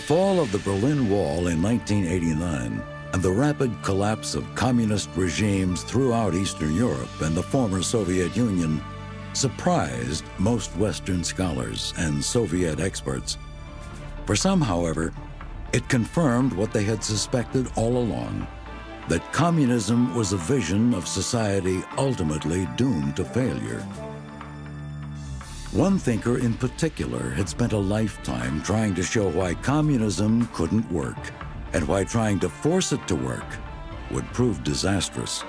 fall of the Berlin Wall in 1989 and the rapid collapse of communist regimes throughout Eastern Europe and the former Soviet Union surprised most Western scholars and Soviet experts. For some, however, it confirmed what they had suspected all along that communism was a vision of society ultimately doomed to failure. One thinker in particular had spent a lifetime trying to show why communism couldn't work and why trying to force it to work would prove disastrous.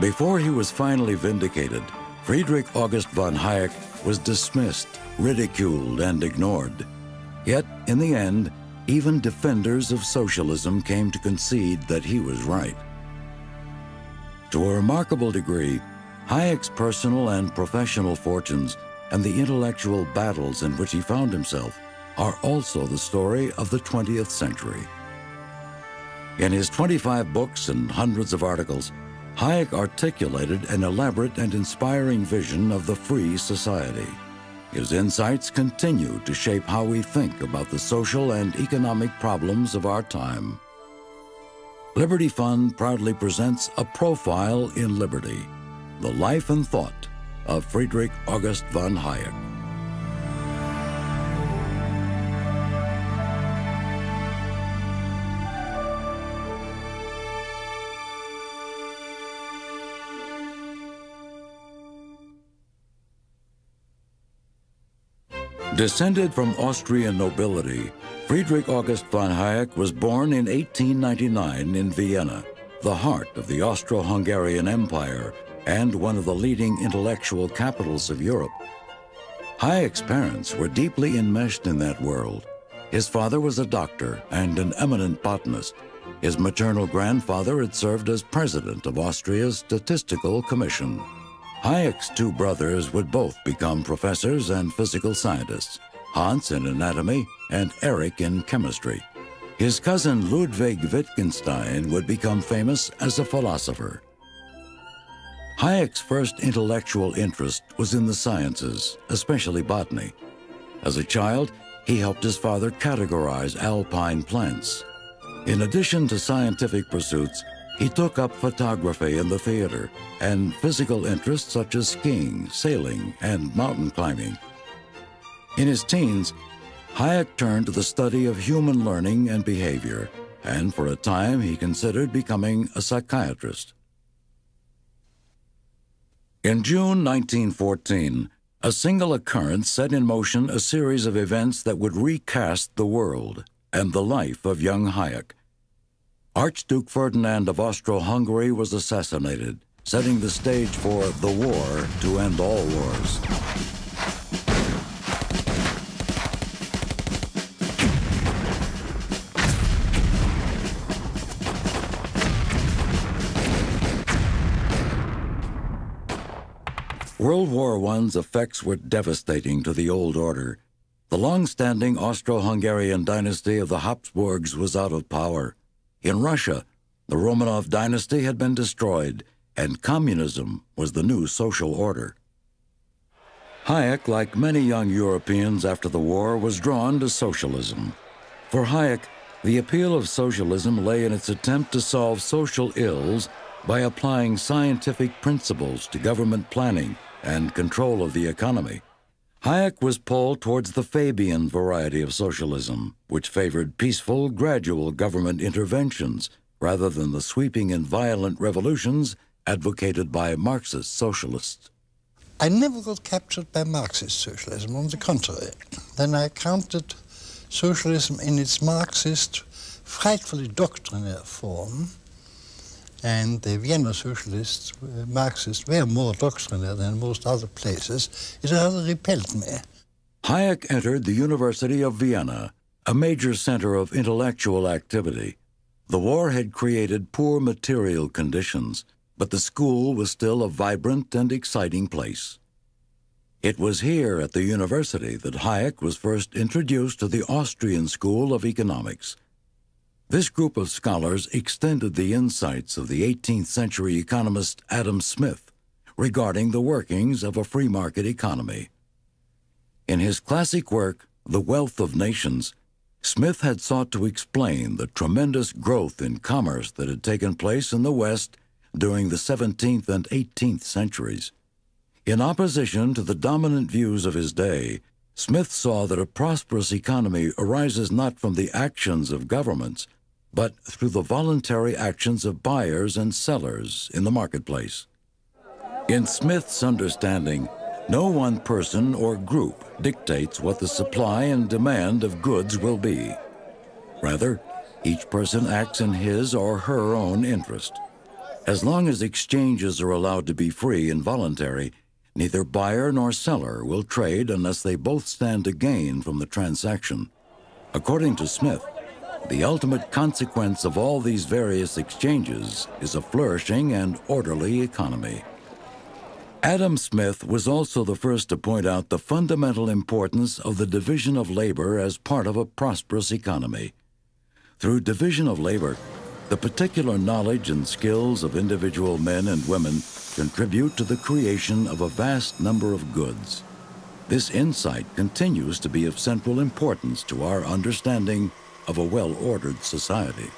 Before he was finally vindicated, Friedrich August von Hayek was dismissed, ridiculed, and ignored. Yet, in the end, even defenders of socialism came to concede that he was right. To a remarkable degree, Hayek's personal and professional fortunes and the intellectual battles in which he found himself are also the story of the 20th century. In his 25 books and hundreds of articles, Hayek articulated an elaborate and inspiring vision of the free society. His insights continue to shape how we think about the social and economic problems of our time. Liberty Fund proudly presents a profile in liberty, the life and thought of Friedrich August von Hayek. Descended from Austrian nobility, Friedrich August von Hayek was born in 1899 in Vienna, the heart of the Austro-Hungarian Empire and one of the leading intellectual capitals of Europe. Hayek's parents were deeply enmeshed in that world. His father was a doctor and an eminent botanist. His maternal grandfather had served as president of Austria's Statistical Commission. Hayek's two brothers would both become professors and physical scientists, Hans in anatomy and Erich in chemistry. His cousin Ludwig Wittgenstein would become famous as a philosopher. Hayek's first intellectual interest was in the sciences, especially botany. As a child, he helped his father categorize alpine plants. In addition to scientific pursuits, he took up photography in the theater and physical interests such as skiing, sailing, and mountain climbing. In his teens, Hayek turned to the study of human learning and behavior, and for a time he considered becoming a psychiatrist. In June 1914, a single occurrence set in motion a series of events that would recast the world and the life of young Hayek. Archduke Ferdinand of Austro-Hungary was assassinated, setting the stage for the war to end all wars. World War I's effects were devastating to the old order. The long-standing Austro-Hungarian dynasty of the Habsburgs was out of power. In Russia, the Romanov dynasty had been destroyed, and communism was the new social order. Hayek, like many young Europeans after the war, was drawn to socialism. For Hayek, the appeal of socialism lay in its attempt to solve social ills by applying scientific principles to government planning and control of the economy. Hayek was pulled towards the Fabian variety of socialism, which favored peaceful, gradual government interventions rather than the sweeping and violent revolutions advocated by Marxist socialists. I never got captured by Marxist socialism, on the contrary. Then I counted socialism in its Marxist, frightfully doctrinaire form and the Vienna socialists, uh, Marxists, were more doctrinaire than most other places. It rather repelled me. Hayek entered the University of Vienna, a major center of intellectual activity. The war had created poor material conditions, but the school was still a vibrant and exciting place. It was here at the university that Hayek was first introduced to the Austrian School of Economics. This group of scholars extended the insights of the 18th century economist Adam Smith regarding the workings of a free market economy. In his classic work, The Wealth of Nations, Smith had sought to explain the tremendous growth in commerce that had taken place in the West during the 17th and 18th centuries. In opposition to the dominant views of his day, Smith saw that a prosperous economy arises not from the actions of governments, but through the voluntary actions of buyers and sellers in the marketplace. In Smith's understanding, no one person or group dictates what the supply and demand of goods will be. Rather, each person acts in his or her own interest. As long as exchanges are allowed to be free and voluntary, neither buyer nor seller will trade unless they both stand to gain from the transaction. According to Smith, the ultimate consequence of all these various exchanges is a flourishing and orderly economy. Adam Smith was also the first to point out the fundamental importance of the division of labor as part of a prosperous economy. Through division of labor, the particular knowledge and skills of individual men and women contribute to the creation of a vast number of goods. This insight continues to be of central importance to our understanding of a well-ordered society.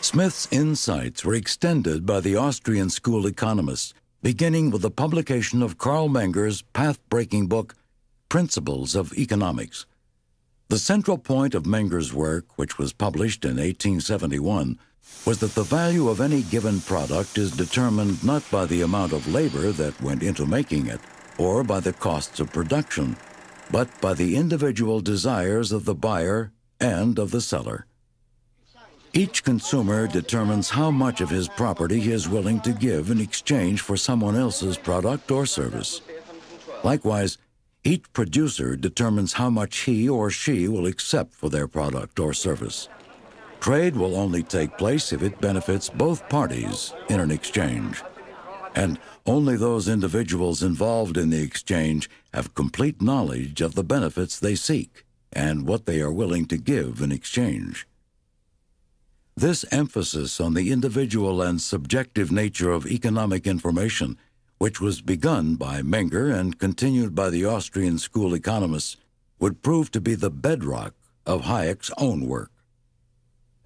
Smith's insights were extended by the Austrian school economists, beginning with the publication of Carl Menger's path-breaking book, Principles of Economics. The central point of Menger's work, which was published in 1871, was that the value of any given product is determined not by the amount of labor that went into making it, or by the costs of production, but by the individual desires of the buyer and of the seller. Each consumer determines how much of his property he is willing to give in exchange for someone else's product or service. Likewise, each producer determines how much he or she will accept for their product or service. Trade will only take place if it benefits both parties in an exchange. And only those individuals involved in the exchange have complete knowledge of the benefits they seek and what they are willing to give in exchange. This emphasis on the individual and subjective nature of economic information which was begun by Menger and continued by the Austrian school economists, would prove to be the bedrock of Hayek's own work.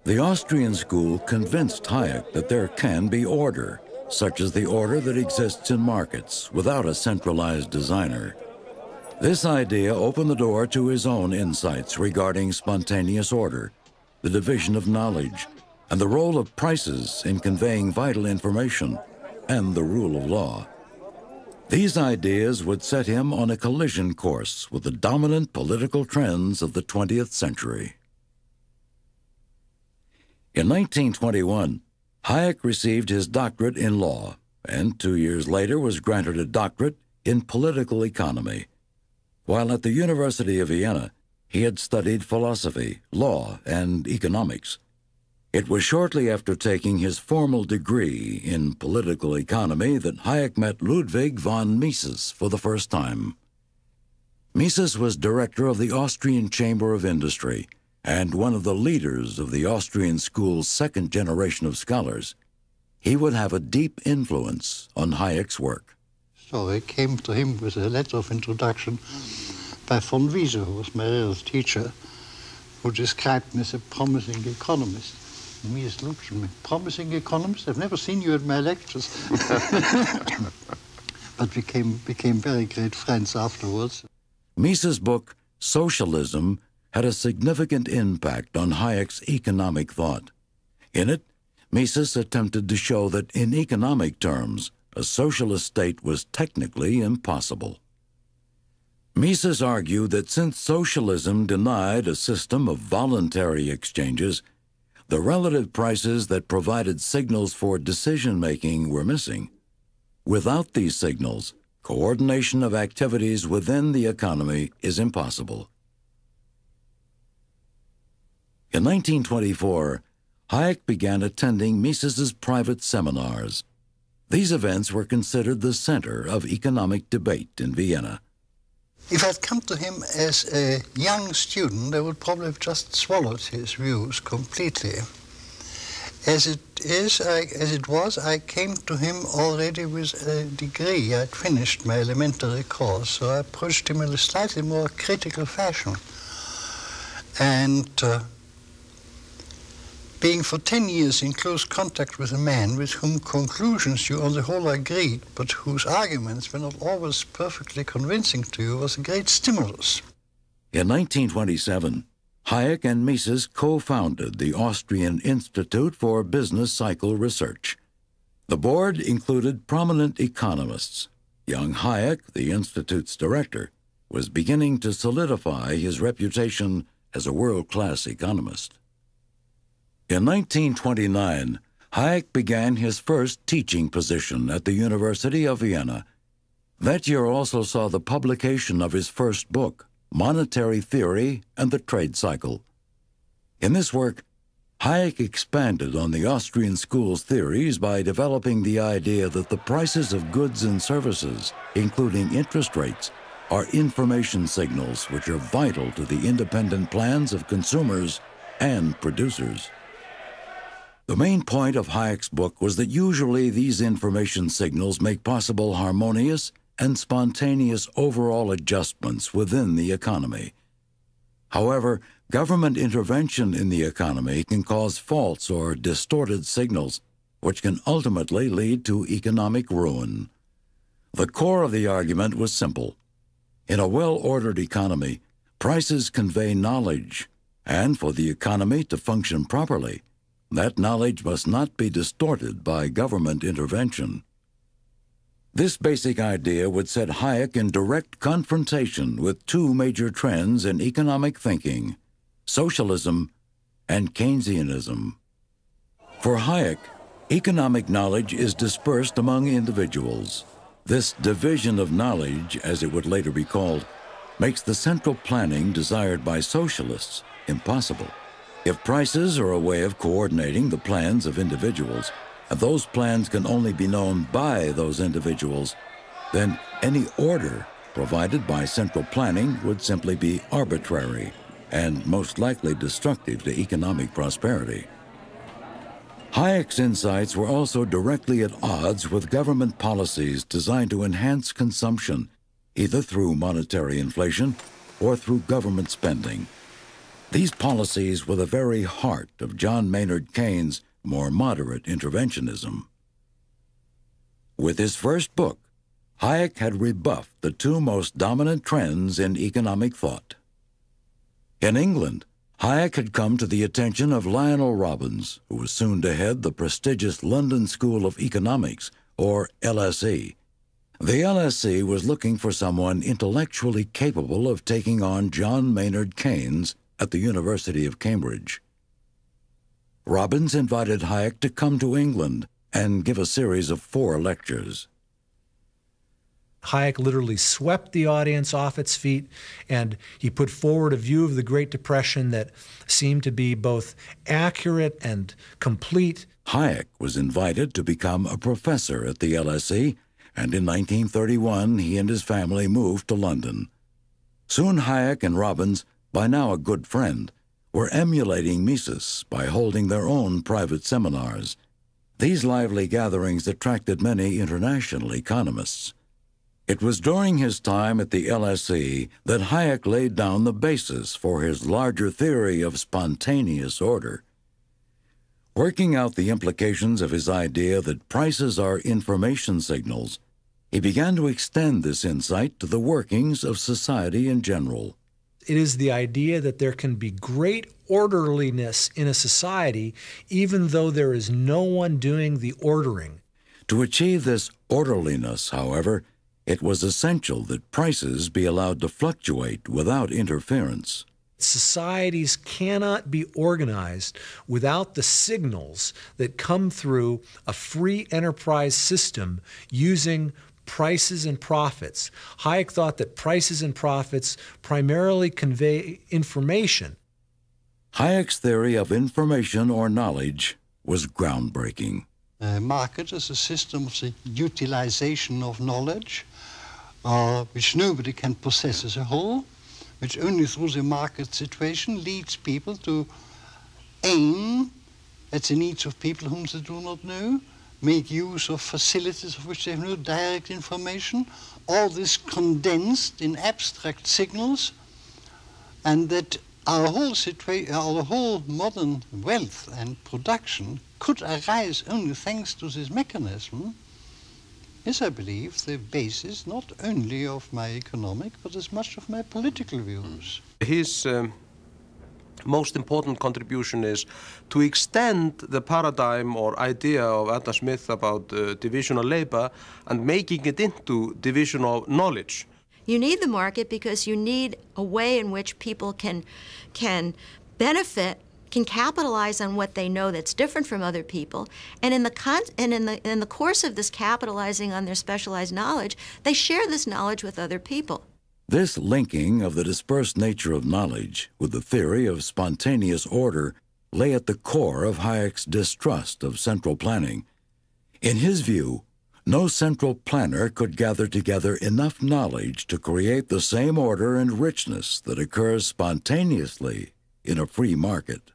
The Austrian school convinced Hayek that there can be order, such as the order that exists in markets without a centralized designer. This idea opened the door to his own insights regarding spontaneous order, the division of knowledge, and the role of prices in conveying vital information, and the rule of law. These ideas would set him on a collision course with the dominant political trends of the 20th century. In 1921, Hayek received his doctorate in law and two years later was granted a doctorate in political economy. While at the University of Vienna, he had studied philosophy, law, and economics. It was shortly after taking his formal degree in political economy that Hayek met Ludwig von Mises for the first time. Mises was director of the Austrian Chamber of Industry and one of the leaders of the Austrian school's second generation of scholars. He would have a deep influence on Hayek's work. So I came to him with a letter of introduction by von Wieser, who was my real teacher, who described me as a promising economist me as Lucian, promising economist. I've never seen you at my lectures. but we became, became very great friends afterwards. Mises' book, Socialism, had a significant impact on Hayek's economic thought. In it, Mises attempted to show that in economic terms, a socialist state was technically impossible. Mises argued that since socialism denied a system of voluntary exchanges, the relative prices that provided signals for decision making were missing. Without these signals, coordination of activities within the economy is impossible. In 1924, Hayek began attending Mises's private seminars. These events were considered the center of economic debate in Vienna. If I'd come to him as a young student, I would probably have just swallowed his views completely. As it is, I, as it was, I came to him already with a degree. I'd finished my elementary course, so I approached him in a slightly more critical fashion. And uh, being for 10 years in close contact with a man with whom conclusions you on the whole agreed, but whose arguments were not always perfectly convincing to you, was a great stimulus. In 1927, Hayek and Mises co founded the Austrian Institute for Business Cycle Research. The board included prominent economists. Young Hayek, the Institute's director, was beginning to solidify his reputation as a world class economist. In 1929, Hayek began his first teaching position at the University of Vienna. That year also saw the publication of his first book, Monetary Theory and the Trade Cycle. In this work, Hayek expanded on the Austrian school's theories by developing the idea that the prices of goods and services, including interest rates, are information signals which are vital to the independent plans of consumers and producers. The main point of Hayek's book was that usually these information signals make possible harmonious and spontaneous overall adjustments within the economy. However, government intervention in the economy can cause false or distorted signals, which can ultimately lead to economic ruin. The core of the argument was simple. In a well ordered economy, prices convey knowledge, and for the economy to function properly, that knowledge must not be distorted by government intervention. This basic idea would set Hayek in direct confrontation with two major trends in economic thinking socialism and Keynesianism. For Hayek, economic knowledge is dispersed among individuals. This division of knowledge, as it would later be called, makes the central planning desired by socialists impossible. If prices are a way of coordinating the plans of individuals, and those plans can only be known by those individuals, then any order provided by central planning would simply be arbitrary and most likely destructive to economic prosperity. Hayek's insights were also directly at odds with government policies designed to enhance consumption, either through monetary inflation or through government spending. These policies were the very heart of John Maynard Keynes' more moderate interventionism. With his first book, Hayek had rebuffed the two most dominant trends in economic thought. In England, Hayek had come to the attention of Lionel Robbins, who was soon to head the prestigious London School of Economics, or LSE. The LSE was looking for someone intellectually capable of taking on John Maynard Keynes at the University of Cambridge. Robbins invited Hayek to come to England and give a series of four lectures. Hayek literally swept the audience off its feet and he put forward a view of the Great Depression that seemed to be both accurate and complete. Hayek was invited to become a professor at the LSE, and in 1931 he and his family moved to London. Soon Hayek and Robbins, by now a good friend, were emulating Mises by holding their own private seminars. These lively gatherings attracted many international economists. It was during his time at the LSE that Hayek laid down the basis for his larger theory of spontaneous order. Working out the implications of his idea that prices are information signals, he began to extend this insight to the workings of society in general. It is the idea that there can be great orderliness in a society even though there is no one doing the ordering. To achieve this orderliness, however, it was essential that prices be allowed to fluctuate without interference. Societies cannot be organized without the signals that come through a free enterprise system using prices and profits. Hayek thought that prices and profits primarily convey information. Hayek's theory of information or knowledge was groundbreaking. A market is a system of the utilization of knowledge, uh, which nobody can possess as a whole, which only through the market situation leads people to aim at the needs of people whom they do not know, make use of facilities of which they have no direct information, all this condensed in abstract signals, and that our whole situation, our whole modern wealth and production could arise only thanks to this mechanism is, I believe, the basis not only of my economic but as much of my political views. His um, most important contribution is to extend the paradigm or idea of Adam Smith about uh, division of labor and making it into division of knowledge. You need the market because you need a way in which people can, can benefit can capitalize on what they know that's different from other people, and in the con- and in the in the course of this capitalizing on their specialized knowledge, they share this knowledge with other people. This linking of the dispersed nature of knowledge with the theory of spontaneous order lay at the core of Hayek's distrust of central planning. In his view, no central planner could gather together enough knowledge to create the same order and richness that occurs spontaneously in a free market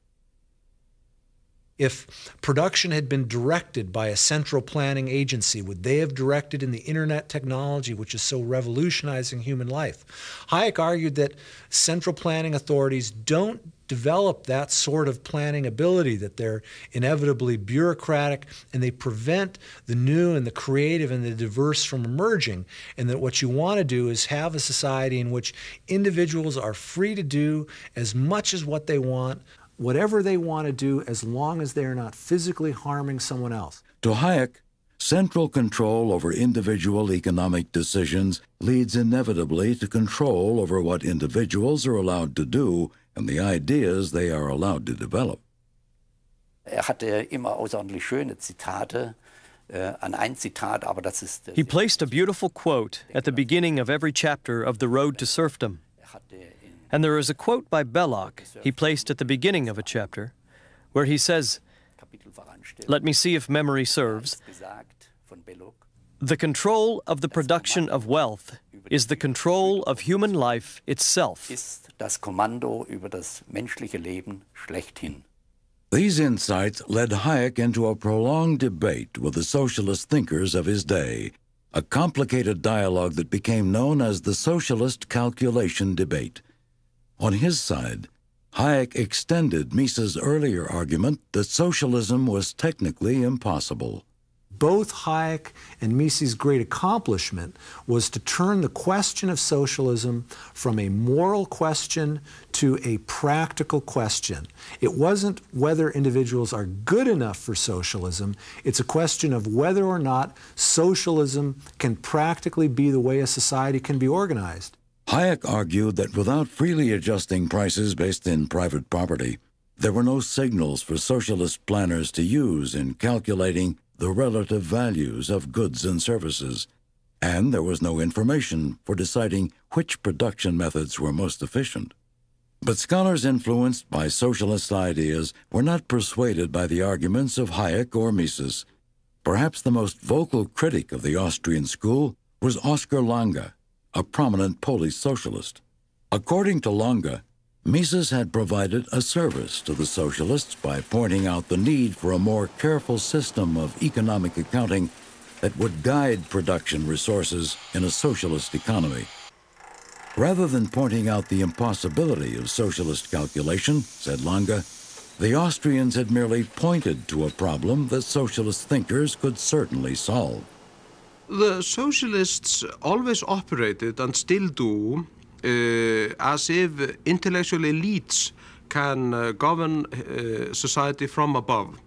if production had been directed by a central planning agency, would they have directed in the internet technology, which is so revolutionizing human life? Hayek argued that central planning authorities don't develop that sort of planning ability, that they're inevitably bureaucratic and they prevent the new and the creative and the diverse from emerging. And that what you want to do is have a society in which individuals are free to do as much as what they want whatever they want to do as long as they are not physically harming someone else. To Hayek, central control over individual economic decisions leads inevitably to control over what individuals are allowed to do and the ideas they are allowed to develop. Er hatte immer außerordentlich schöne Zitate. Äh, an ein Zitat, aber das ist. He placed a beautiful quote at the beginning of every chapter of The Road to Serfdom. And there is a quote by Belloc he placed at the beginning of a chapter where he says, Let me see if memory serves. The control of the production of wealth is the control of human life itself. These insights led Hayek into a prolonged debate with the socialist thinkers of his day, a complicated dialogue that became known as the Socialist Calculation Debate. On his side, Hayek extended Mises' earlier argument that socialism was technically impossible. Both Hayek and Mises' great accomplishment was to turn the question of socialism from a moral question to a practical question. It wasn't whether individuals are good enough for socialism, it's a question of whether or not socialism can practically be the way a society can be organized. Hayek argued that without freely adjusting prices based in private property, there were no signals for socialist planners to use in calculating the relative values of goods and services, and there was no information for deciding which production methods were most efficient. But scholars influenced by socialist ideas were not persuaded by the arguments of Hayek or Mises. Perhaps the most vocal critic of the Austrian school was Oskar Lange, a prominent Polish socialist. According to Lange, Mises had provided a service to the socialists by pointing out the need for a more careful system of economic accounting that would guide production resources in a socialist economy. Rather than pointing out the impossibility of socialist calculation, said Lange, the Austrians had merely pointed to a problem that socialist thinkers could certainly solve. The socialists always operated and still do uh, as if intellectual elites can uh, govern uh, society from above.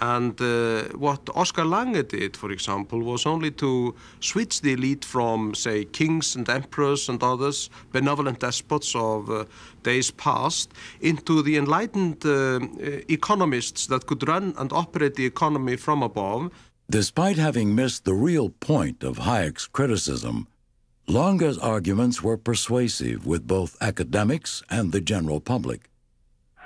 And uh, what Oskar Lange did, for example, was only to switch the elite from, say, kings and emperors and others, benevolent despots of uh, days past, into the enlightened uh, economists that could run and operate the economy from above. Despite having missed the real point of Hayek's criticism, Lange's arguments were persuasive with both academics and the general public.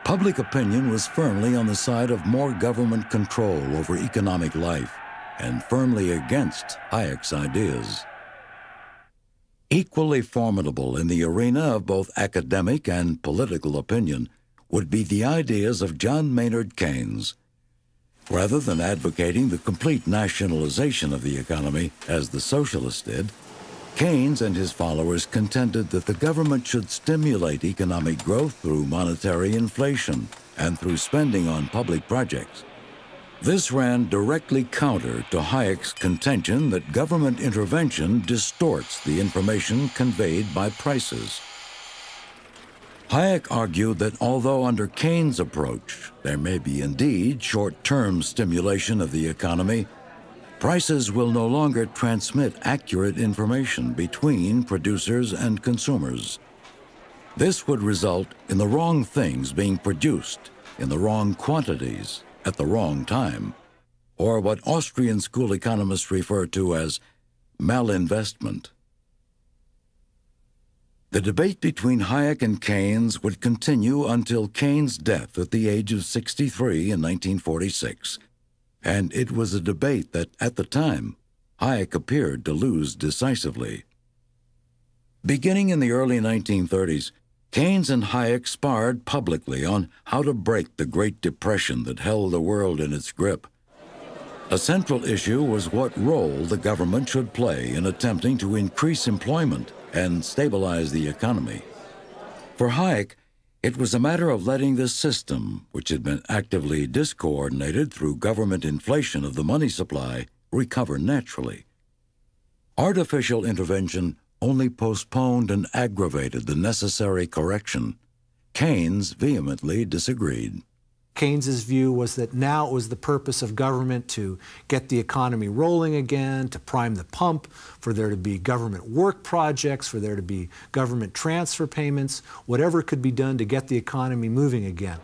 Public opinion was firmly on the side of more government control over economic life and firmly against Hayek's ideas. Equally formidable in the arena of both academic and political opinion would be the ideas of John Maynard Keynes, Rather than advocating the complete nationalization of the economy, as the socialists did, Keynes and his followers contended that the government should stimulate economic growth through monetary inflation and through spending on public projects. This ran directly counter to Hayek's contention that government intervention distorts the information conveyed by prices. Hayek argued that although under Keynes' approach there may be indeed short-term stimulation of the economy, prices will no longer transmit accurate information between producers and consumers. This would result in the wrong things being produced in the wrong quantities at the wrong time, or what Austrian school economists refer to as malinvestment. The debate between Hayek and Keynes would continue until Keynes' death at the age of 63 in 1946, and it was a debate that, at the time, Hayek appeared to lose decisively. Beginning in the early 1930s, Keynes and Hayek sparred publicly on how to break the Great Depression that held the world in its grip. A central issue was what role the government should play in attempting to increase employment and stabilize the economy. For Hayek, it was a matter of letting the system, which had been actively discoordinated through government inflation of the money supply, recover naturally. Artificial intervention only postponed and aggravated the necessary correction. Keynes vehemently disagreed. Keynes's view was that now it was the purpose of government to get the economy rolling again, to prime the pump, for there to be government work projects, for there to be government transfer payments, whatever could be done to get the economy moving again.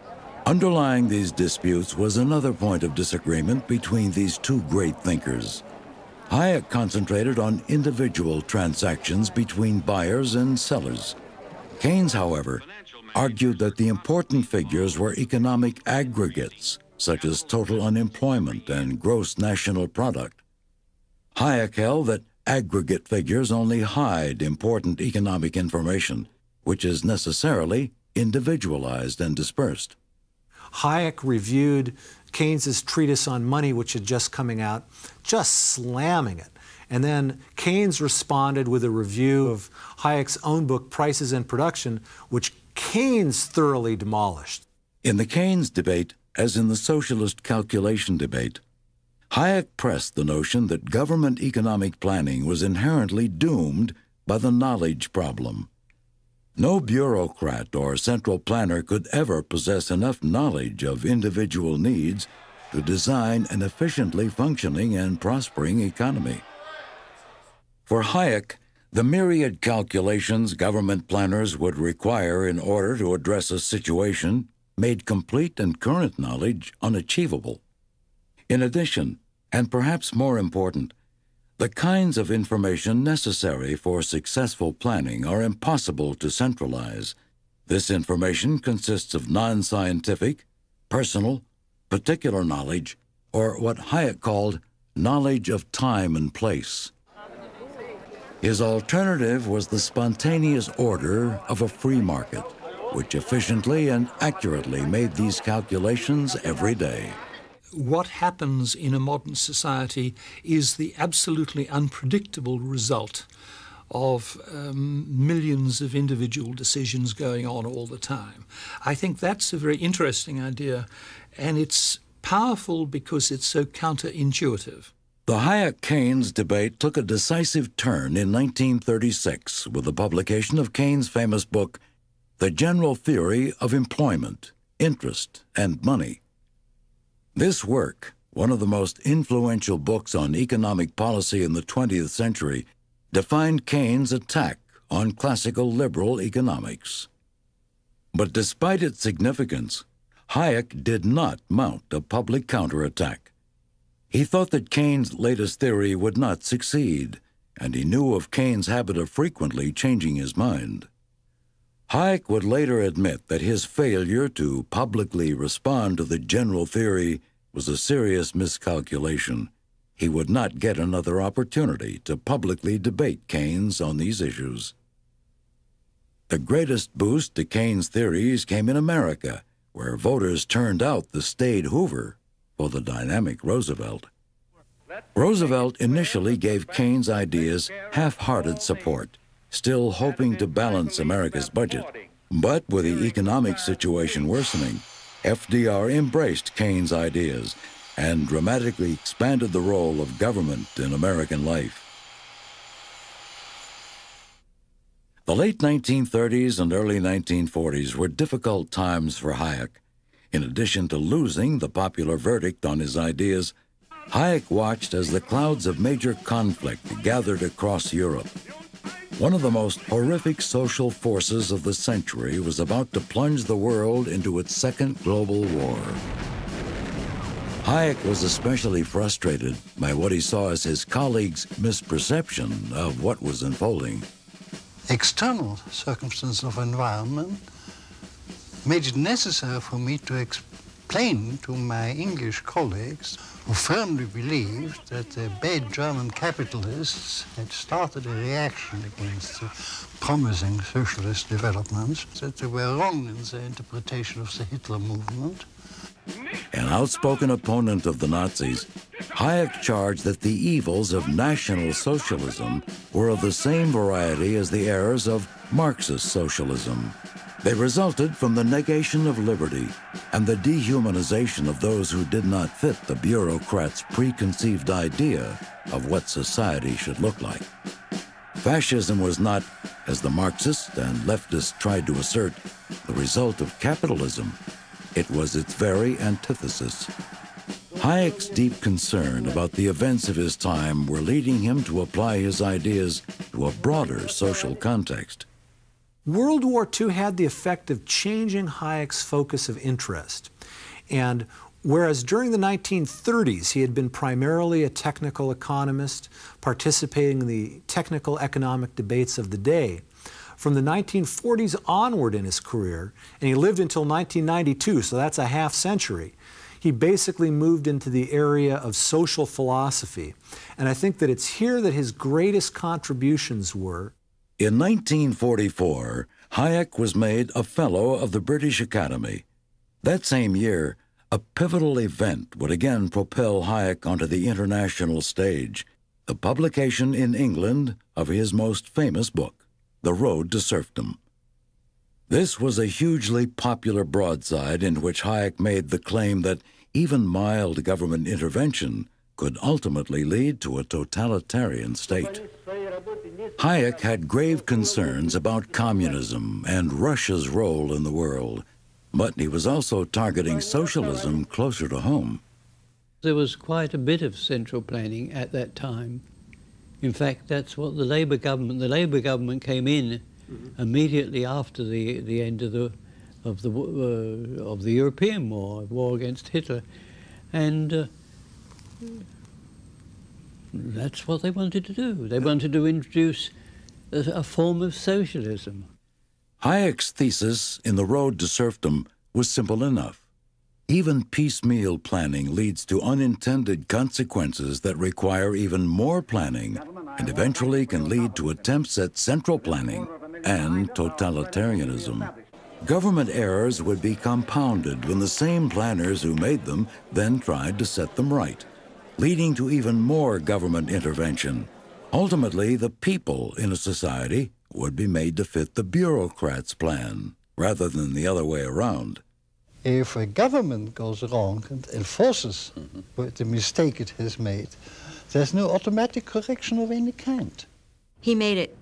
Underlying these disputes was another point of disagreement between these two great thinkers. Hayek concentrated on individual transactions between buyers and sellers. Keynes, however, argued that the important figures were economic aggregates, such as total unemployment and gross national product. Hayek held that aggregate figures only hide important economic information, which is necessarily individualized and dispersed. Hayek reviewed Keynes's treatise on money, which had just coming out, just slamming it. And then Keynes responded with a review of Hayek's own book, Prices and Production, which Keynes thoroughly demolished. In the Keynes debate, as in the socialist calculation debate, Hayek pressed the notion that government economic planning was inherently doomed by the knowledge problem. No bureaucrat or central planner could ever possess enough knowledge of individual needs to design an efficiently functioning and prospering economy. For Hayek, the myriad calculations government planners would require in order to address a situation made complete and current knowledge unachievable. In addition, and perhaps more important, the kinds of information necessary for successful planning are impossible to centralize. This information consists of non scientific, personal, particular knowledge, or what Hayek called knowledge of time and place. His alternative was the spontaneous order of a free market, which efficiently and accurately made these calculations every day. What happens in a modern society is the absolutely unpredictable result of um, millions of individual decisions going on all the time. I think that's a very interesting idea, and it's powerful because it's so counterintuitive. The Hayek Keynes debate took a decisive turn in 1936 with the publication of Keynes' famous book, The General Theory of Employment, Interest, and Money. This work, one of the most influential books on economic policy in the 20th century, defined Keynes' attack on classical liberal economics. But despite its significance, Hayek did not mount a public counterattack. He thought that Keynes' latest theory would not succeed, and he knew of Keynes' habit of frequently changing his mind. Hayek would later admit that his failure to publicly respond to the general theory was a serious miscalculation. He would not get another opportunity to publicly debate Keynes on these issues. The greatest boost to Keynes' theories came in America, where voters turned out the staid Hoover for the dynamic Roosevelt. Roosevelt initially gave Keynes' ideas half-hearted support, still hoping to balance America's budget. But with the economic situation worsening, FDR embraced Keynes' ideas and dramatically expanded the role of government in American life. The late 1930s and early 1940s were difficult times for Hayek. In addition to losing the popular verdict on his ideas, Hayek watched as the clouds of major conflict gathered across Europe. One of the most horrific social forces of the century was about to plunge the world into its second global war. Hayek was especially frustrated by what he saw as his colleagues' misperception of what was unfolding external circumstances of environment made it necessary for me to explain to my English colleagues who firmly believed that the bad German capitalists had started a reaction against the promising socialist developments, that they were wrong in their interpretation of the Hitler movement. An outspoken opponent of the Nazis, Hayek charged that the evils of National Socialism were of the same variety as the errors of Marxist socialism. They resulted from the negation of liberty and the dehumanization of those who did not fit the bureaucrats' preconceived idea of what society should look like. Fascism was not, as the Marxists and leftists tried to assert, the result of capitalism. It was its very antithesis. Hayek's deep concern about the events of his time were leading him to apply his ideas to a broader social context. World War II had the effect of changing Hayek's focus of interest. And whereas during the 1930s he had been primarily a technical economist, participating in the technical economic debates of the day, from the 1940s onward in his career, and he lived until 1992, so that's a half century, he basically moved into the area of social philosophy. And I think that it's here that his greatest contributions were. In 1944, Hayek was made a Fellow of the British Academy. That same year, a pivotal event would again propel Hayek onto the international stage the publication in England of his most famous book. The Road to Serfdom. This was a hugely popular broadside in which Hayek made the claim that even mild government intervention could ultimately lead to a totalitarian state. Hayek had grave concerns about communism and Russia's role in the world, but he was also targeting socialism closer to home. There was quite a bit of central planning at that time. In fact, that's what the Labour government, the Labour government came in mm-hmm. immediately after the, the end of the, of the, uh, of the European war, war against Hitler. And uh, that's what they wanted to do. They wanted to introduce a, a form of socialism. Hayek's thesis in The Road to Serfdom was simple enough. Even piecemeal planning leads to unintended consequences that require even more planning and eventually can lead to attempts at central planning and totalitarianism. Government errors would be compounded when the same planners who made them then tried to set them right, leading to even more government intervention. Ultimately, the people in a society would be made to fit the bureaucrat's plan rather than the other way around if a government goes wrong and enforces mm -hmm. the mistake it has made, there's no automatic correction of any kind. He made it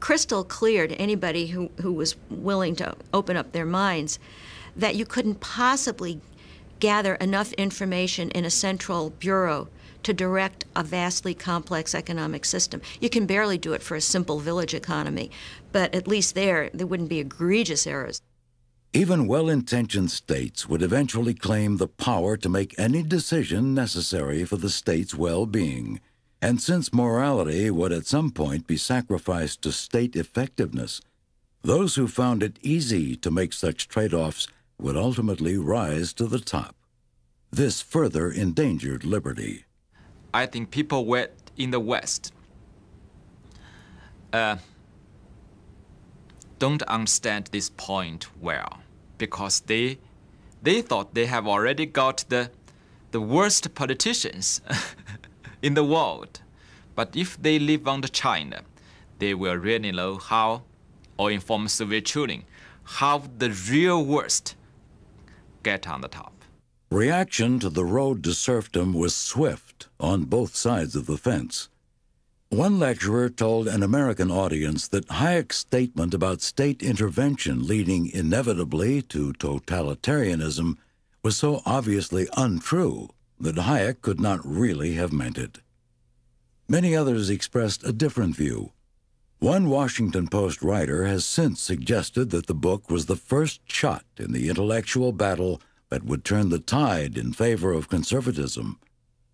crystal clear to anybody who, who was willing to open up their minds that you couldn't possibly gather enough information in a central bureau to direct a vastly complex economic system. You can barely do it for a simple village economy, but at least there, there wouldn't be egregious errors. Even well intentioned states would eventually claim the power to make any decision necessary for the state's well being. And since morality would at some point be sacrificed to state effectiveness, those who found it easy to make such trade offs would ultimately rise to the top. This further endangered liberty. I think people in the West uh, don't understand this point well because they they thought they have already got the the worst politicians in the world. But if they live under China, they will really know how, or inform Soviet children, how the real worst get on the top. Reaction to the road to serfdom was swift on both sides of the fence. One lecturer told an American audience that Hayek's statement about state intervention leading inevitably to totalitarianism was so obviously untrue that Hayek could not really have meant it. Many others expressed a different view. One Washington Post writer has since suggested that the book was the first shot in the intellectual battle that would turn the tide in favor of conservatism,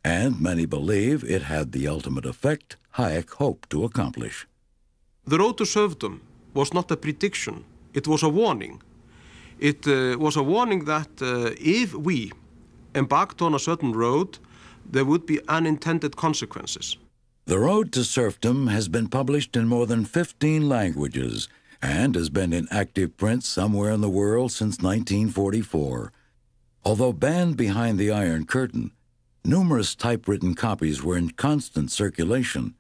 and many believe it had the ultimate effect Hayek hoped to accomplish. The road to serfdom was not a prediction, it was a warning. It uh, was a warning that uh, if we embarked on a certain road, there would be unintended consequences. The Road to Serfdom has been published in more than 15 languages and has been in active print somewhere in the world since 1944. Although banned behind the Iron Curtain, numerous typewritten copies were in constant circulation.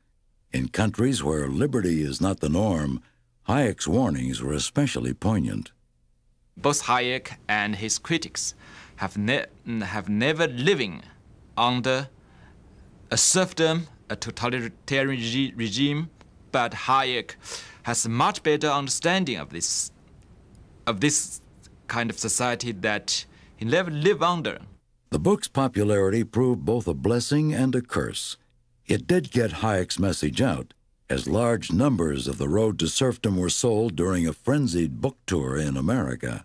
In countries where liberty is not the norm, Hayek's warnings were especially poignant. Both Hayek and his critics have, ne have never living under a serfdom, a totalitarian regime, but Hayek has a much better understanding of this, of this kind of society that he never lived under. The book's popularity proved both a blessing and a curse. It did get Hayek's message out, as large numbers of The Road to Serfdom were sold during a frenzied book tour in America.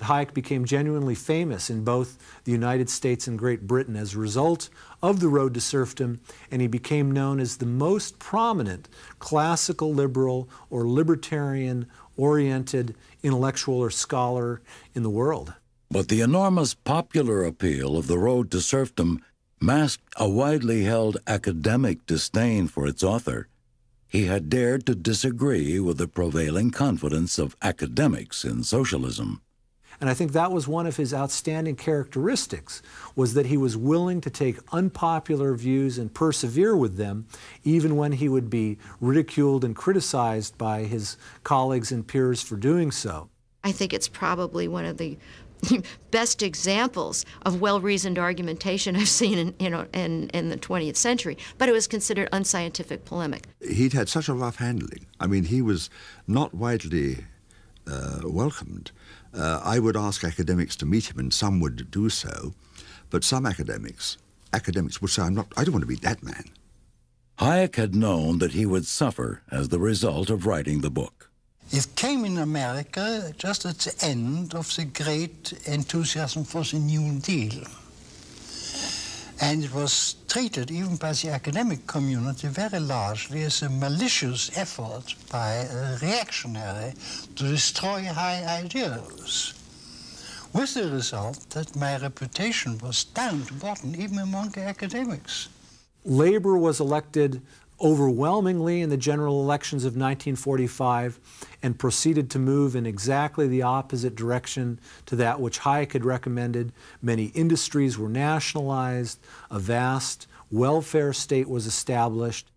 Hayek became genuinely famous in both the United States and Great Britain as a result of The Road to Serfdom, and he became known as the most prominent classical liberal or libertarian oriented intellectual or scholar in the world. But the enormous popular appeal of The Road to Serfdom masked a widely held academic disdain for its author. He had dared to disagree with the prevailing confidence of academics in socialism. And I think that was one of his outstanding characteristics, was that he was willing to take unpopular views and persevere with them, even when he would be ridiculed and criticized by his colleagues and peers for doing so. I think it's probably one of the best examples of well-reasoned argumentation I've seen in, you know, in, in the 20th century, but it was considered unscientific polemic. He'd had such a rough handling. I mean, he was not widely uh, welcomed. Uh, I would ask academics to meet him, and some would do so, but some academics, academics would say, I'm not, I don't want to be that man. Hayek had known that he would suffer as the result of writing the book. It came in America just at the end of the great enthusiasm for the New Deal. And it was treated, even by the academic community, very largely as a malicious effort by a reactionary to destroy high ideals. With the result that my reputation was down to bottom, even among academics. Labor was elected overwhelmingly in the general elections of 1945 and proceeded to move in exactly the opposite direction to that which Hayek had recommended. Many industries were nationalized, a vast welfare state was established.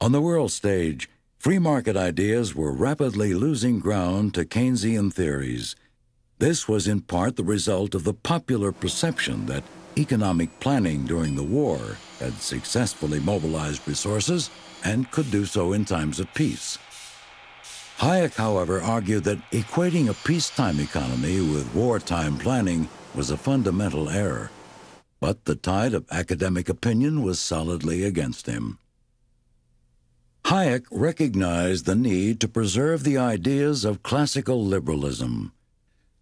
On the world stage, free market ideas were rapidly losing ground to Keynesian theories. This was in part the result of the popular perception that economic planning during the war had successfully mobilized resources and could do so in times of peace. Hayek, however, argued that equating a peacetime economy with wartime planning was a fundamental error. But the tide of academic opinion was solidly against him. Hayek recognized the need to preserve the ideas of classical liberalism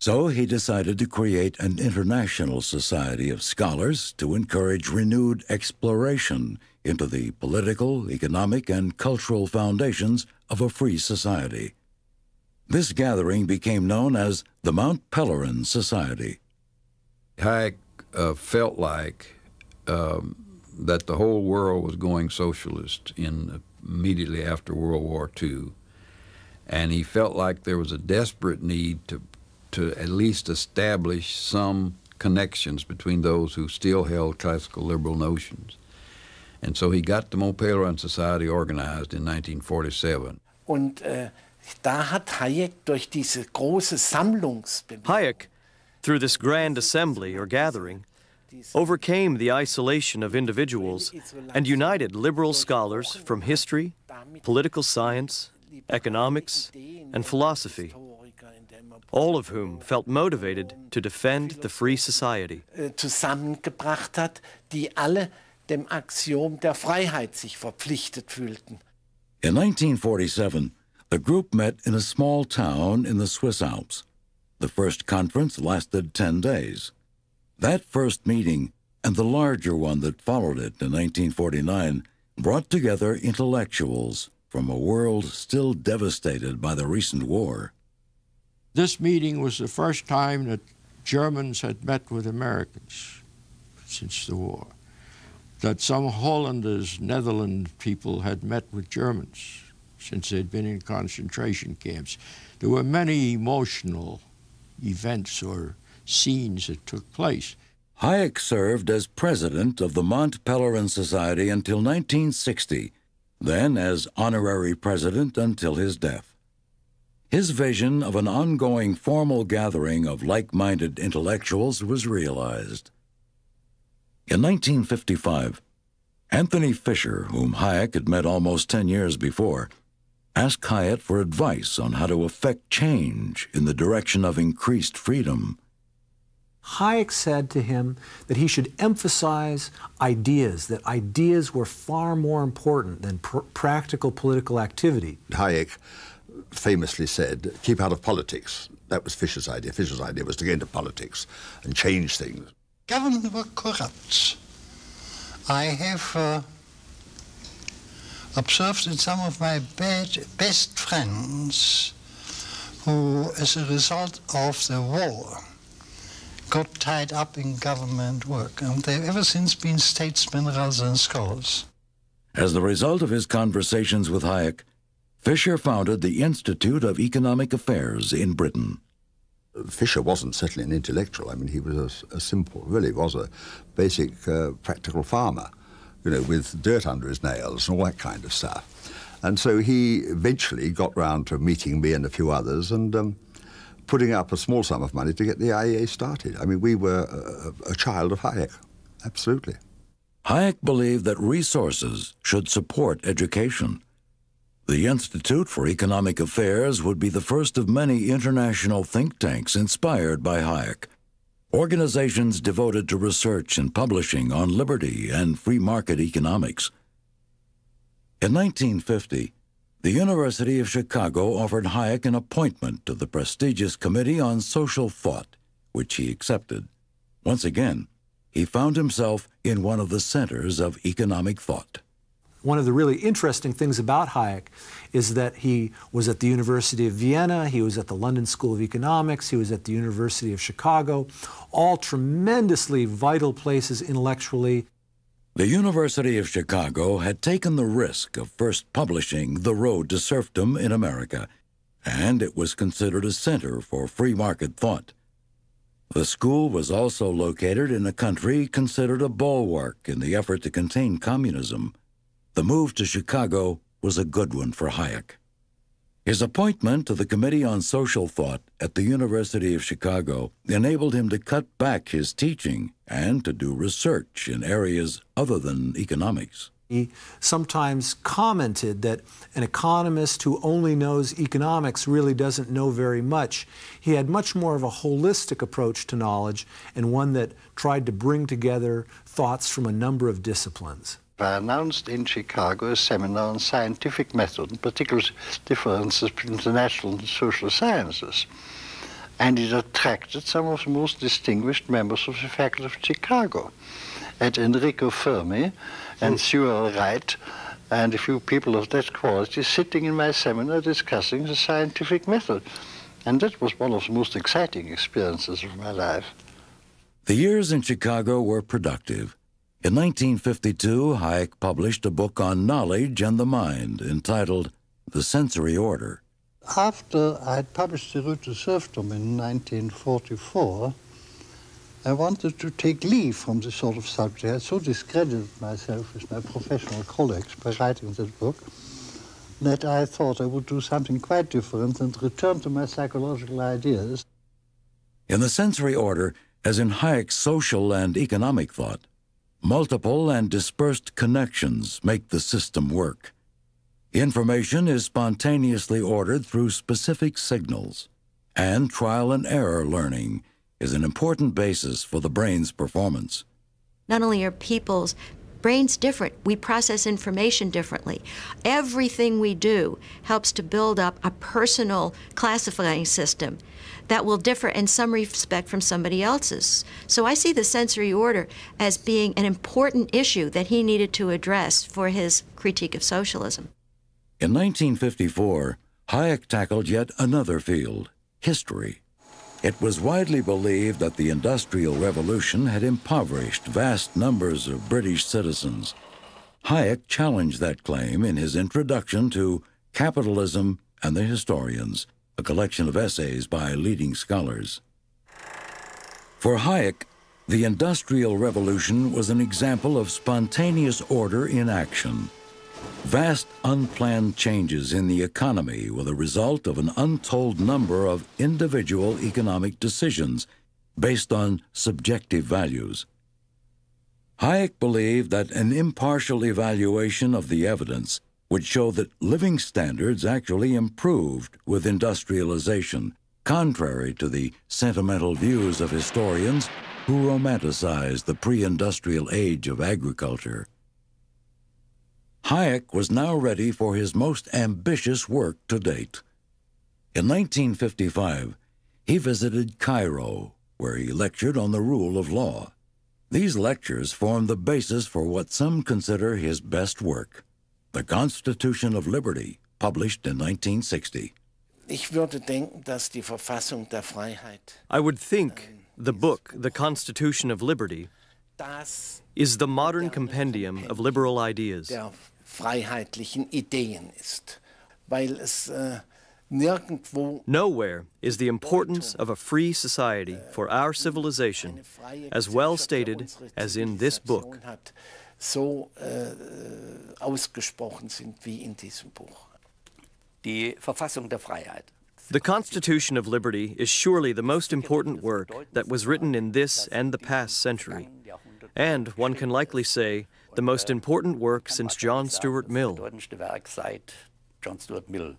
so he decided to create an international society of scholars to encourage renewed exploration into the political, economic, and cultural foundations of a free society. This gathering became known as the Mont Pelerin Society. Hayek uh, felt like um, that the whole world was going socialist in immediately after World War II, and he felt like there was a desperate need to to at least establish some connections between those who still held classical liberal notions. And so he got the Mont Pelerin Society organized in 1947. Und äh, da hat Hayek durch diese große Sammlungsbewegung Hayek, through this grand assembly or gathering, overcame the isolation of individuals and united liberal scholars from history, political science, economics, and philosophy, all of whom felt motivated to defend the free society. äh, zusammengebracht hat, die alle dem Axiom der Freiheit sich verpflichtet fühlten. In 1947, the group met in a small town in the Swiss Alps. The first conference lasted 10 days. That first meeting, and the larger one that followed it in 1949, brought together intellectuals from a world still devastated by the recent war. This meeting was the first time that Germans had met with Americans since the war. That some Hollanders, Netherlands people had met with Germans since they'd been in concentration camps. There were many emotional events or scenes that took place. Hayek served as president of the Mont Pelerin Society until 1960, then as honorary president until his death. His vision of an ongoing formal gathering of like minded intellectuals was realized. In 1955, Anthony Fisher, whom Hayek had met almost 10 years before, asked Hayek for advice on how to effect change in the direction of increased freedom. Hayek said to him that he should emphasize ideas, that ideas were far more important than pr- practical political activity. Hayek famously said, keep out of politics. That was Fisher's idea. Fisher's idea was to get into politics and change things. Government were corrupt. I have uh, observed in some of my bad, best friends who, as a result of the war, got tied up in government work, and they've ever since been statesmen rather than scholars. As the result of his conversations with Hayek, Fisher founded the Institute of Economic Affairs in Britain. Fisher wasn't certainly an intellectual. I mean, he was a, a simple, really was a basic uh, practical farmer, you know, with dirt under his nails and all that kind of stuff. And so he eventually got round to meeting me and a few others and um, putting up a small sum of money to get the IEA started. I mean, we were a, a child of Hayek, absolutely. Hayek believed that resources should support education. The Institute for Economic Affairs would be the first of many international think tanks inspired by Hayek. Organizations devoted to research and publishing on liberty and free market economics. In 1950, the University of Chicago offered Hayek an appointment to the prestigious Committee on Social Thought, which he accepted. Once again, he found himself in one of the centers of economic thought. One of the really interesting things about Hayek is that he was at the University of Vienna, he was at the London School of Economics, he was at the University of Chicago, all tremendously vital places intellectually. The University of Chicago had taken the risk of first publishing The Road to Serfdom in America, and it was considered a center for free market thought. The school was also located in a country considered a bulwark in the effort to contain communism. The move to Chicago was a good one for Hayek. His appointment to the Committee on Social Thought at the University of Chicago enabled him to cut back his teaching and to do research in areas other than economics. He sometimes commented that an economist who only knows economics really doesn't know very much. He had much more of a holistic approach to knowledge and one that tried to bring together thoughts from a number of disciplines. I announced in Chicago a seminar on scientific method, in particular differences between the natural and social sciences. And it attracted some of the most distinguished members of the faculty of Chicago. And Enrico Fermi and hmm. Sewell Wright and a few people of that quality sitting in my seminar discussing the scientific method. And that was one of the most exciting experiences of my life. The years in Chicago were productive. In 1952, Hayek published a book on knowledge and the mind entitled The Sensory Order. After I had published The Road to Serfdom in 1944, I wanted to take leave from this sort of subject. I had so discredited myself with my professional colleagues by writing this book that I thought I would do something quite different and return to my psychological ideas. In the sensory order, as in Hayek's social and economic thought, multiple and dispersed connections make the system work. Information is spontaneously ordered through specific signals, and trial and error learning is an important basis for the brain's performance. Not only are people's brains different, we process information differently. Everything we do helps to build up a personal classifying system that will differ in some respect from somebody else's. So I see the sensory order as being an important issue that he needed to address for his critique of socialism. In 1954, Hayek tackled yet another field history. It was widely believed that the Industrial Revolution had impoverished vast numbers of British citizens. Hayek challenged that claim in his introduction to Capitalism and the Historians, a collection of essays by leading scholars. For Hayek, the Industrial Revolution was an example of spontaneous order in action. Vast unplanned changes in the economy were the result of an untold number of individual economic decisions based on subjective values. Hayek believed that an impartial evaluation of the evidence would show that living standards actually improved with industrialization, contrary to the sentimental views of historians who romanticized the pre industrial age of agriculture. Hayek was now ready for his most ambitious work to date. In 1955, he visited Cairo, where he lectured on the rule of law. These lectures formed the basis for what some consider his best work, the Constitution of Liberty, published in 1960. Ich würde denken, dass die Verfassung der Freiheit I would think ähm, the book, The Constitution of Liberty, is the modern compendium of liberal ideas. der freiheitlichen Ideen ist, weil es äh, nirgendwo Nowhere is the importance of a free society äh, for our civilization as well stated as in this book. Hat, so äh, ausgesprochen sind wie in diesem Buch. Die Verfassung der Freiheit. The Constitution of Liberty is surely the most important work that was written in this and the past century, and one can likely say the most important work since John Stuart Mill. Bedeutendste Werk seit John Stuart Mill.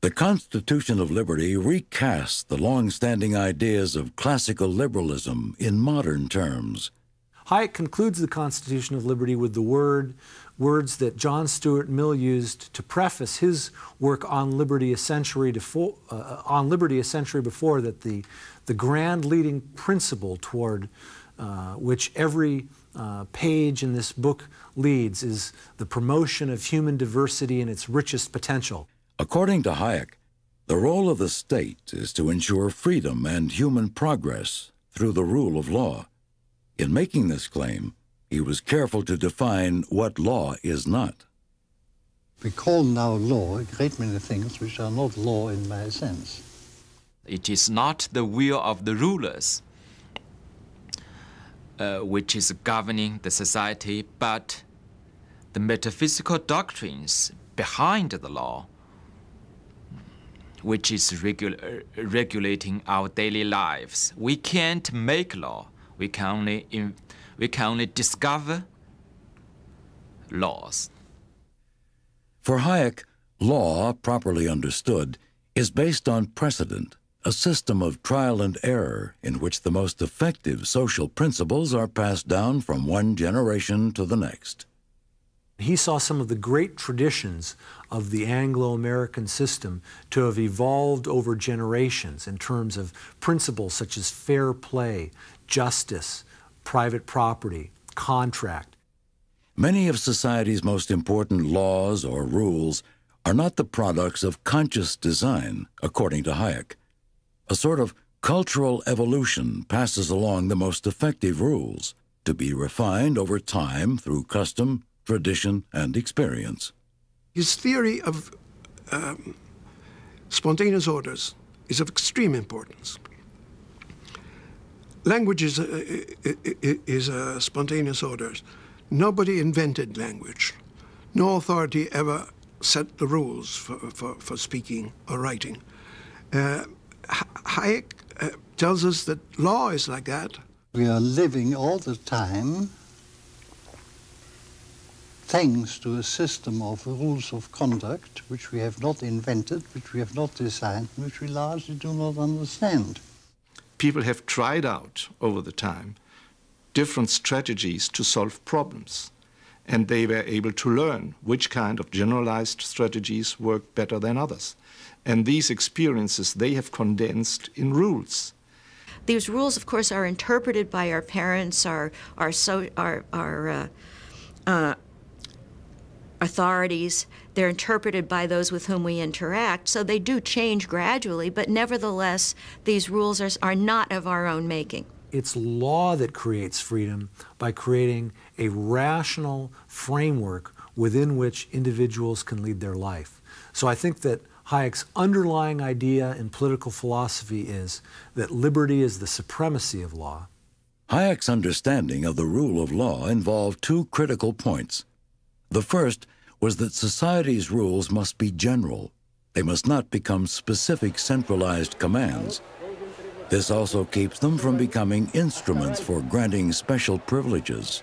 The Constitution of Liberty recasts the long standing ideas of classical liberalism in modern terms. Hayek concludes the Constitution of Liberty with the word, words that John Stuart Mill used to preface his work on liberty a century, defo- uh, on liberty a century before, that the, the grand leading principle toward uh, which every uh, page in this book leads is the promotion of human diversity in its richest potential. According to Hayek, the role of the state is to ensure freedom and human progress through the rule of law. In making this claim, he was careful to define what law is not. We call now law a great many things which are not law in my sense. It is not the will of the rulers uh, which is governing the society, but the metaphysical doctrines behind the law, which is regu- regulating our daily lives. We can't make law. We can only, in, we can only discover laws. For Hayek, law, properly understood, is based on precedent, a system of trial and error in which the most effective social principles are passed down from one generation to the next. He saw some of the great traditions of the Anglo American system to have evolved over generations in terms of principles such as fair play, justice, private property, contract. Many of society's most important laws or rules are not the products of conscious design, according to Hayek. A sort of cultural evolution passes along the most effective rules, to be refined over time through custom, tradition, and experience. His theory of um, spontaneous orders is of extreme importance. Language uh, uh, uh, is a, is a spontaneous order. Nobody invented language. No authority ever set the rules for, for, for speaking or writing. Uh, Hayek uh, tells us that law is like that. We are living all the time thanks to a system of rules of conduct which we have not invented, which we have not designed, which we largely do not understand. People have tried out over the time different strategies to solve problems, and they were able to learn which kind of generalized strategies work better than others. And these experiences they have condensed in rules. These rules, of course, are interpreted by our parents, our, our, so, our, our uh, uh, authorities. They're interpreted by those with whom we interact. So they do change gradually, but nevertheless, these rules are, are not of our own making. It's law that creates freedom by creating a rational framework within which individuals can lead their life. So I think that Hayek's underlying idea in political philosophy is that liberty is the supremacy of law. Hayek's understanding of the rule of law involved two critical points. The first was that society's rules must be general. They must not become specific centralized commands. This also keeps them from becoming instruments for granting special privileges.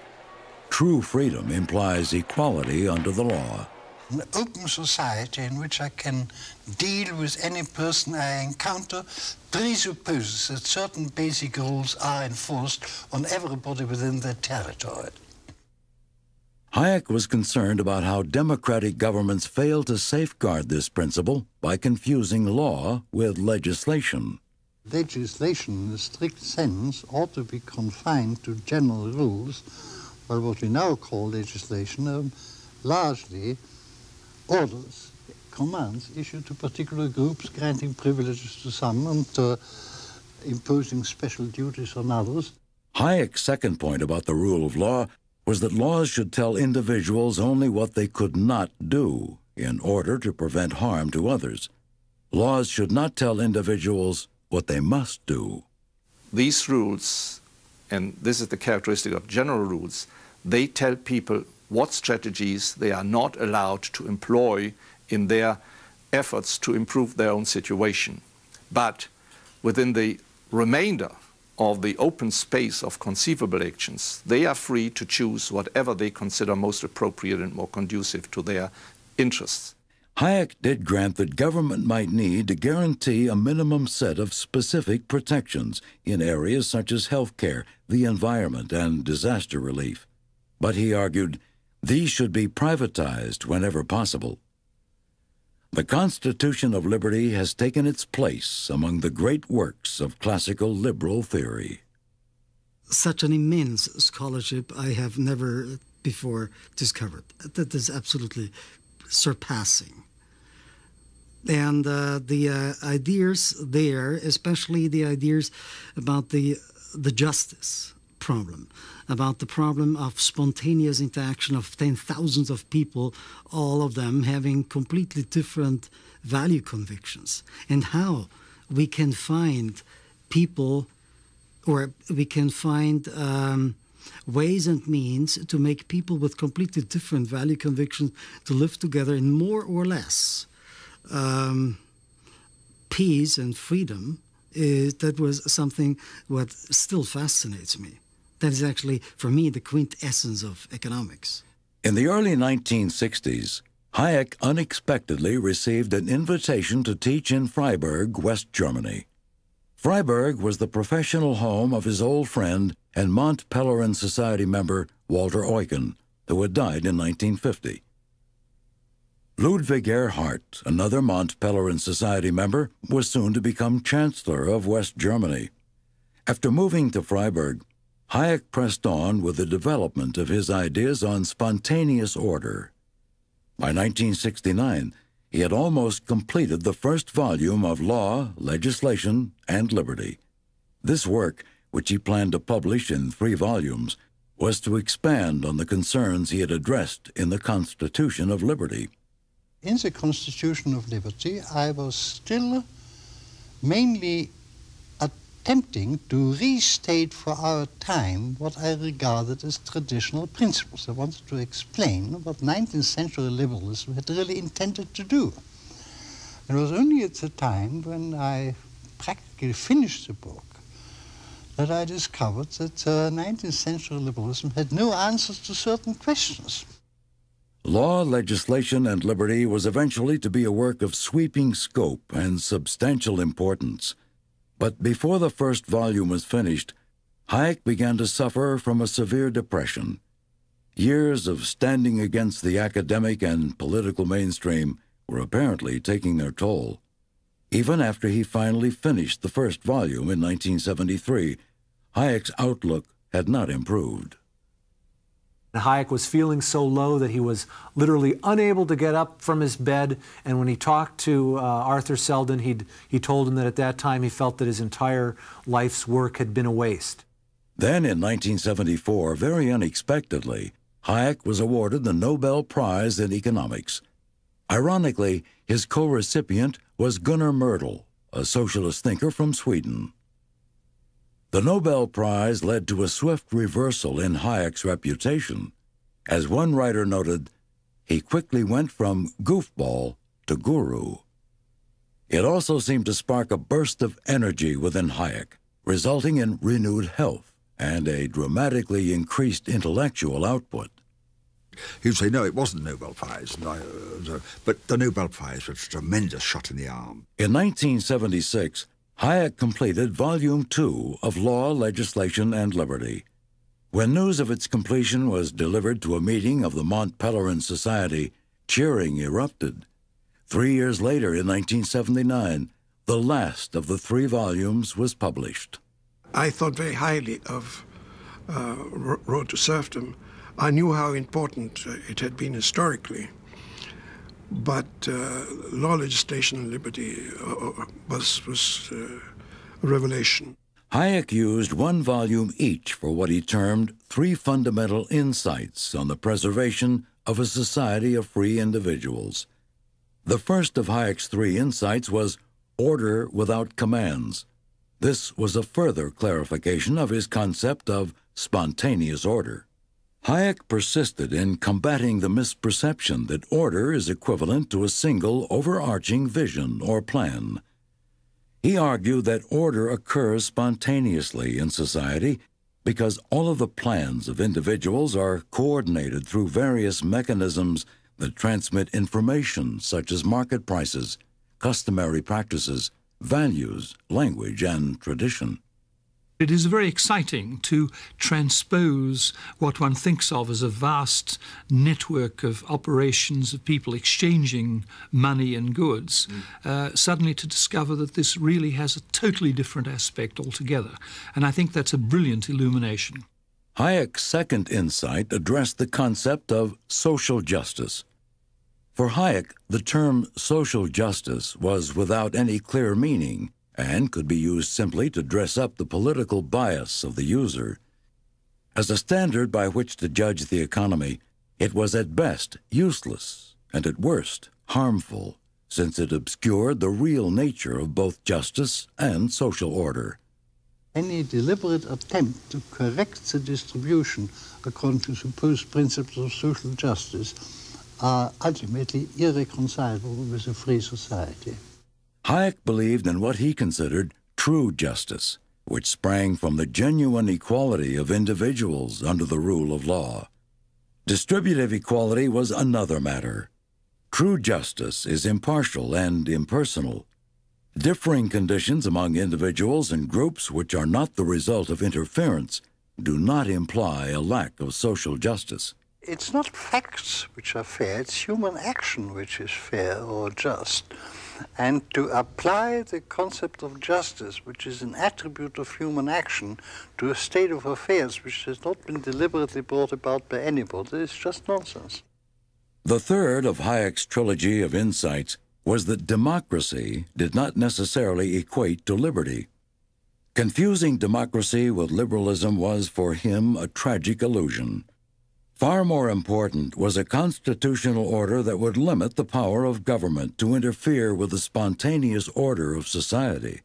True freedom implies equality under the law. An open society in which I can deal with any person I encounter presupposes that certain basic rules are enforced on everybody within their territory. Hayek was concerned about how democratic governments fail to safeguard this principle by confusing law with legislation. Legislation, in a strict sense, ought to be confined to general rules, while what we now call legislation are largely orders, commands issued to particular groups, granting privileges to some and uh, imposing special duties on others. Hayek's second point about the rule of law was that laws should tell individuals only what they could not do in order to prevent harm to others. Laws should not tell individuals what they must do. These rules, and this is the characteristic of general rules, they tell people what strategies they are not allowed to employ in their efforts to improve their own situation. But within the remainder of the open space of conceivable actions, they are free to choose whatever they consider most appropriate and more conducive to their interests. Hayek did grant that government might need to guarantee a minimum set of specific protections in areas such as health care, the environment, and disaster relief. But he argued these should be privatized whenever possible. The Constitution of Liberty has taken its place among the great works of classical liberal theory. Such an immense scholarship I have never before discovered. That is absolutely surpassing. And uh, the uh, ideas there, especially the ideas about the, the justice problem, about the problem of spontaneous interaction of ten thousands of people, all of them having completely different value convictions, and how we can find people or we can find um, ways and means to make people with completely different value convictions to live together in more or less um, peace and freedom. Is, that was something what still fascinates me. That is actually, for me, the quintessence of economics. In the early 1960s, Hayek unexpectedly received an invitation to teach in Freiburg, West Germany. Freiburg was the professional home of his old friend and Mont Pelerin Society member Walter Eucken, who had died in 1950. Ludwig Erhard, another Mont Pelerin Society member, was soon to become Chancellor of West Germany. After moving to Freiburg, Hayek pressed on with the development of his ideas on spontaneous order. By 1969, he had almost completed the first volume of Law, Legislation, and Liberty. This work, which he planned to publish in three volumes, was to expand on the concerns he had addressed in the Constitution of Liberty. In the Constitution of Liberty, I was still mainly attempting to restate for our time what I regarded as traditional principles. I wanted to explain what 19th century liberalism had really intended to do. It was only at the time when I practically finished the book that I discovered that uh, 19th century liberalism had no answers to certain questions. Law, Legislation, and Liberty was eventually to be a work of sweeping scope and substantial importance. But before the first volume was finished, Hayek began to suffer from a severe depression. Years of standing against the academic and political mainstream were apparently taking their toll. Even after he finally finished the first volume in 1973, Hayek's outlook had not improved. Hayek was feeling so low that he was literally unable to get up from his bed. And when he talked to uh, Arthur Seldon, he'd, he told him that at that time he felt that his entire life's work had been a waste. Then in 1974, very unexpectedly, Hayek was awarded the Nobel Prize in Economics. Ironically, his co recipient was Gunnar Myrdal, a socialist thinker from Sweden. The Nobel Prize led to a swift reversal in Hayek's reputation. As one writer noted, he quickly went from goofball to guru. It also seemed to spark a burst of energy within Hayek, resulting in renewed health and a dramatically increased intellectual output. You'd say, no, it wasn't the Nobel Prize, uh, but the Nobel Prize was a tremendous shot in the arm. In 1976, Hayek completed Volume 2 of Law, Legislation, and Liberty. When news of its completion was delivered to a meeting of the Mont Pelerin Society, cheering erupted. Three years later, in 1979, the last of the three volumes was published. I thought very highly of uh, Road to Serfdom. I knew how important uh, it had been historically but uh, law, legislation, and liberty uh, uh, was, was uh, a revelation. Hayek used one volume each for what he termed three fundamental insights on the preservation of a society of free individuals. The first of Hayek's three insights was order without commands. This was a further clarification of his concept of spontaneous order. Hayek persisted in combating the misperception that order is equivalent to a single overarching vision or plan. He argued that order occurs spontaneously in society because all of the plans of individuals are coordinated through various mechanisms that transmit information such as market prices, customary practices, values, language, and tradition. It is very exciting to transpose what one thinks of as a vast network of operations of people exchanging money and goods, mm. uh, suddenly to discover that this really has a totally different aspect altogether. And I think that's a brilliant illumination. Hayek's second insight addressed the concept of social justice. For Hayek, the term social justice was without any clear meaning and could be used simply to dress up the political bias of the user. As a standard by which to judge the economy, it was at best useless and at worst harmful, since it obscured the real nature of both justice and social order. Any deliberate attempt to correct the distribution according to supposed principles of social justice are ultimately irreconcilable with a free society. Hayek believed in what he considered true justice, which sprang from the genuine equality of individuals under the rule of law. Distributive equality was another matter. True justice is impartial and impersonal. Differing conditions among individuals and groups which are not the result of interference do not imply a lack of social justice. It's not facts which are fair, it's human action which is fair or just and to apply the concept of justice, which is an attribute of human action, to a state of affairs which has not been deliberately brought about by anybody is just nonsense. The third of Hayek's trilogy of insights was that democracy did not necessarily equate to liberty. Confusing democracy with liberalism was for him a tragic illusion. Far more important was a constitutional order that would limit the power of government to interfere with the spontaneous order of society.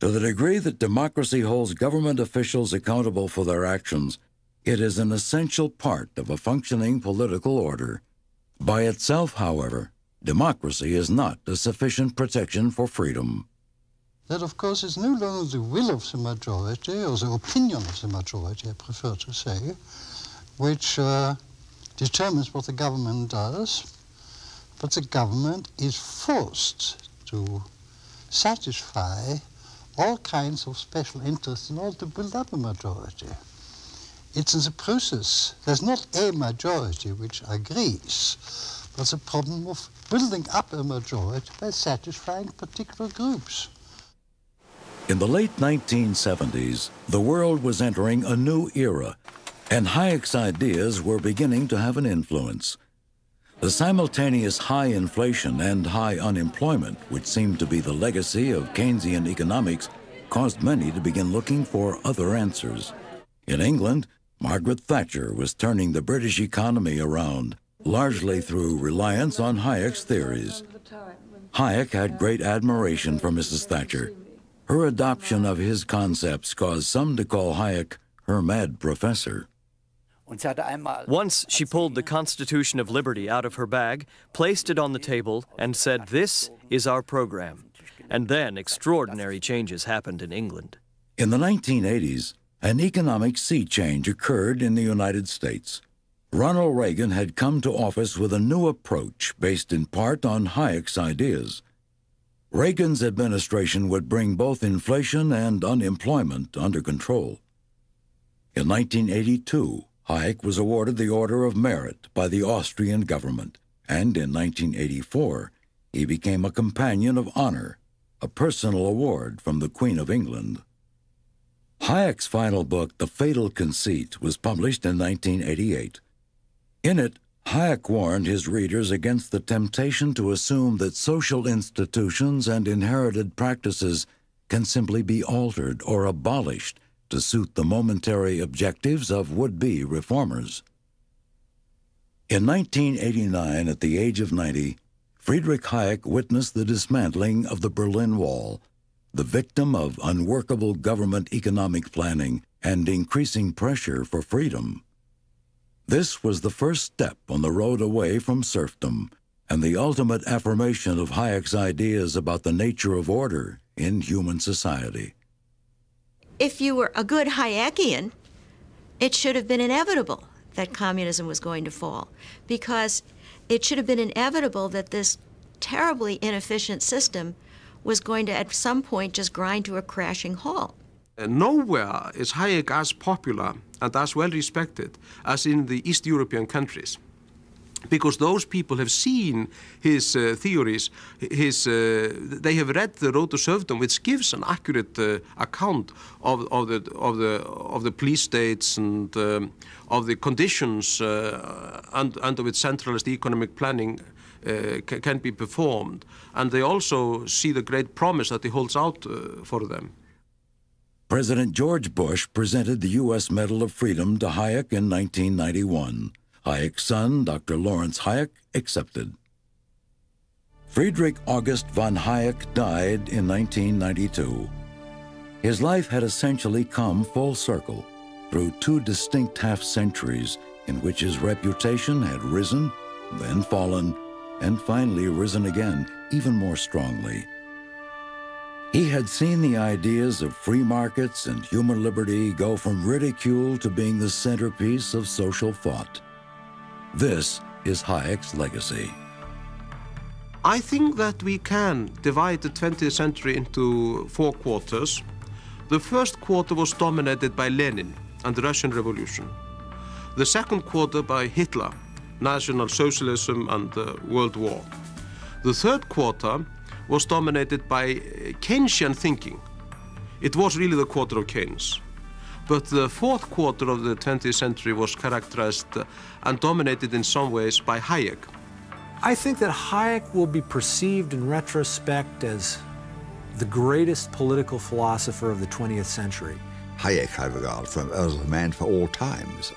To the degree that democracy holds government officials accountable for their actions, it is an essential part of a functioning political order. By itself, however, democracy is not a sufficient protection for freedom. That, of course, is no longer the will of the majority, or the opinion of the majority, I prefer to say, which uh, determines what the government does, but the government is forced to satisfy all kinds of special interests in order to build up a majority. It's in the process. There's not a majority which agrees, but the problem of building up a majority by satisfying particular groups. In the late 1970s, the world was entering a new era, and Hayek's ideas were beginning to have an influence. The simultaneous high inflation and high unemployment, which seemed to be the legacy of Keynesian economics, caused many to begin looking for other answers. In England, Margaret Thatcher was turning the British economy around, largely through reliance on Hayek's theories. Hayek had great admiration for Mrs. Thatcher. Her adoption of his concepts caused some to call Hayek her mad professor. Once she pulled the Constitution of Liberty out of her bag, placed it on the table, and said, This is our program. And then extraordinary changes happened in England. In the 1980s, an economic sea change occurred in the United States. Ronald Reagan had come to office with a new approach based in part on Hayek's ideas. Reagan's administration would bring both inflation and unemployment under control. In 1982, Hayek was awarded the Order of Merit by the Austrian government, and in 1984, he became a Companion of Honor, a personal award from the Queen of England. Hayek's final book, The Fatal Conceit, was published in 1988. In it, Hayek warned his readers against the temptation to assume that social institutions and inherited practices can simply be altered or abolished to suit the momentary objectives of would-be reformers. In 1989, at the age of 90, Friedrich Hayek witnessed the dismantling of the Berlin Wall, the victim of unworkable government economic planning and increasing pressure for freedom. This was the first step on the road away from serfdom and the ultimate affirmation of Hayek's ideas about the nature of order in human society if you were a good Hayekian, it should have been inevitable that communism was going to fall because it should have been inevitable that this terribly inefficient system was going to at some point just grind to a crashing halt. Nowhere is Hayek as popular and as well respected as in the East European countries because those people have seen his uh, theories, his, uh, they have read the Road to Serfdom, which gives an accurate uh, account of, of, the, of, the, of the police states and um, of the conditions uh, under, under which centralized economic planning uh, can be performed. And they also see the great promise that he holds out uh, for them. President George Bush presented the U.S. Medal of Freedom to Hayek in 1991. Hayek's son, Dr. Laurence Hayek, accepted. Friedrich August von Hayek died in 1992. His life had essentially come full circle through two distinct half centuries in which his reputation had risen, then fallen, and finally risen again, even more strongly. He had seen the ideas of free markets and human liberty go from ridicule to being the centerpiece of social thought. This is Hayek's legacy. I think that we can divide the 20th century into four quarters. The first quarter was dominated by Lenin and the Russian Revolution. The second quarter by Hitler, National Socialism and the World War. The third quarter was dominated by Keynesian thinking. It was really the quarter of Keynes. But the fourth quarter of the 20th century was characterized and dominated in some ways by Hayek. I think that Hayek will be perceived in retrospect as the greatest political philosopher of the 20th century. Hayek I regard from, as a man for all times.